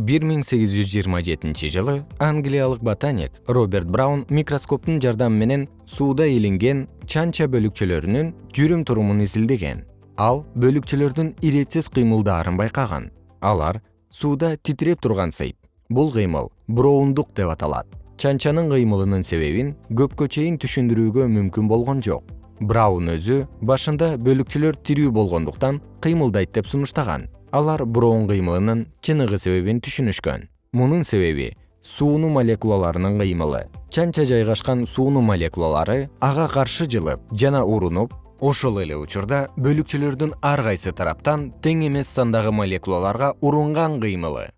1827 жылы англиялык ботаник роберт браун микроскоптун жардамы менен сууда илинген чанча бөлүкчөлөрүнүн жүрүм турумун изилдеген. Ал бөлүкчөлөрдүн иретсиз кыймылдаарын байкаган. Алар сууда титиреп тургансыйт бул кыймыл буроондук деп аталат. Чанчанын кыймылынын себебин көпкө чейин түшүндүрүүгө мүмкүн болгон жок. Браун өзү башында бөлүкчөлөр тирүү болгондуктан кыймылдайт деп сунуштаган алар броун кыймылынын чыныгы себебин түшүнүшкөн. Мунун себеби суунун молекулаларынын кыймылы. Чанча жайгашкан суунун молекулалары ага каршы жылып жана урунуп ошол эле учурда бөлүкчөлөрдүн ар кайсы тараптан тең эмес сандагы молекулаларга урунган кыймылы